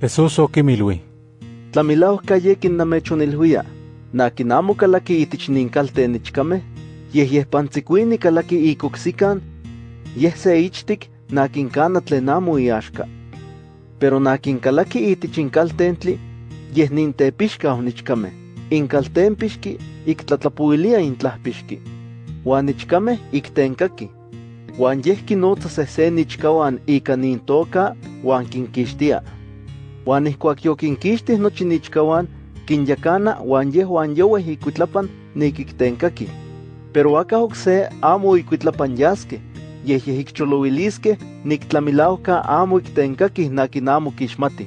Jesús okimilui. Tlamilao kayekin namechonilhuia, nakin amo kalaki itich ninkalte nichkame, yeh yeh pantzikuini kalaki ikoksikan, yeh se ichtik nakin kana tlen amo iaxka. Pero nakin kalaki itich inkaltentli, yeh nintepixka onichkame, inkaltempixki iktlatlapuilia intlahpixki, uan ichkame iktenkaki. Uan yeh kinotza sehsen ichkawan ika nintoka uan kinkixtia. Uan ihkuak yokinkixtih nochi nichkawan, kinyakana uan yehuan yoweh ikuitlapan nikiktenkaki. Pero aka okse amo ikuitlapan yaske, yeh yeh ikcholowiliske niktlamilaoka amo iktenkaki nakin amo kixmati.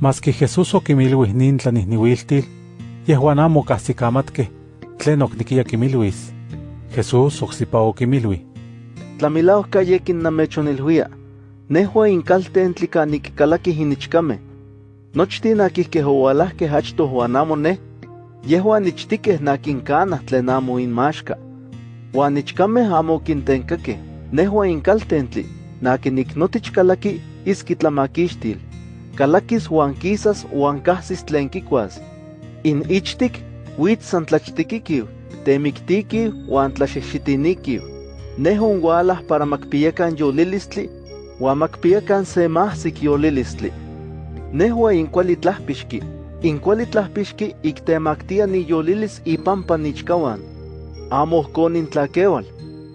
Maski Jesús okimilui nin tlanihniuiltil, yehuan amo kahsikamatke, tlen oknikia kimilhuis. Jesús oksipa okimilui. Tlamilauka yekin namechonilhuia, nehua inkaltentli kanikikalakih inichkame. Nochtin akihkeh owalahkeh achtoh uan amo neh, yehuan ichtikeh nakinkanah tlen amo inmaxka. Uan ichkameh amo okintenkakeh, nehua inkaltentli, nakiniknotich kalaki iskitlamakixtil. Kalakis uan kisas uan kahsis tlen kikuas. In ichtik, witz san tlachtikikiw, temiktikiw uan tlaxexitinikiw. Nehon walah para makpiyakan yolilistli, uan makpiyakan se mahsik yolilistli. Nehua inkuali tlahpixki, inkuali tlahpixki iktemaktia ni yolilis ipampa nichkawan. Amo ohkon intlakewal,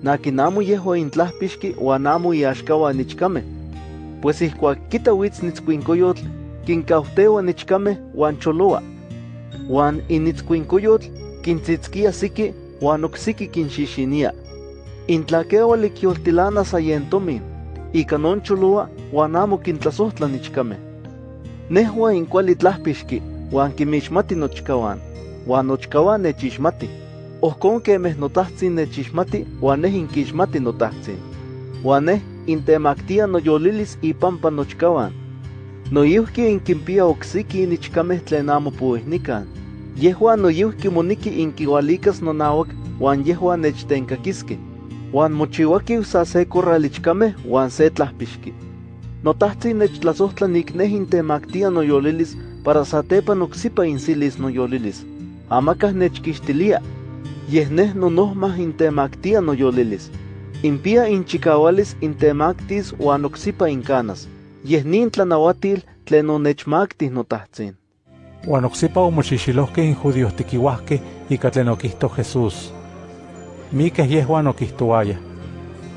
nakin yehua intlahpixki uan amo nichkame. Pues ihkuak kita witz nitzkuinkoyotl, kinkautewa nichkame uan choloa. Uan initzkuinkoyotl kintzitzkia siki uan oksiki kinxixinia. Intlakewal ikyoltilana sayentomin, ika non choloa uan amo kintlasohtla nichkame. Nehua inkuali tlahpixki uan kimixmati nochkawan, uan nochkawan nechixmati. Ohkon kemeh notahtzin nechixmati uan neh inkixmati notahtzin. Uan neh intemaktia noyolilis ipampa nochkawan. Noyihki inkimpia oksiki nichkameh tlen amo puihnikan. Yehuan noyihki moniki inkiualikas nonauak uan yehuan nechtenkakiski. Uan mochiuaki sa se korralichkameh uan se. Notahtzin nechtlasohtla nik neh intemaktia noyolilis para satepan oksipa insilis noyolilis. Amakah nechkixtilia. Yeh neh nonohmah intemaktia noyolilis. Impia inchikawalis intemaktis uan oksipa inkanas. Yeh nin tlanauatil tlen onechmaktih notahtzin. Uan oksipa omoxixilohkeh in judíos tikiuahkeh ika tlen okihto Jesús. Mikeh yehuan okihtoayah.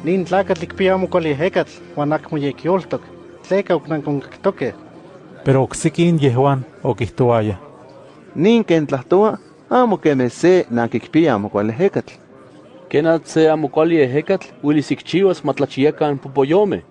Nin tlakatl ikpia amokuali ejekatl uan akmo yekyoltok, tleka oknankonkaktokeh. Pero oksikin yehuan okihtoayah. Nin ken tlahtoa, amo kemeh se nakikpia amokuali ejekatl. Kenat se amo kuali ejekatl uelis ikchiuas matlachiakan popoyomeh.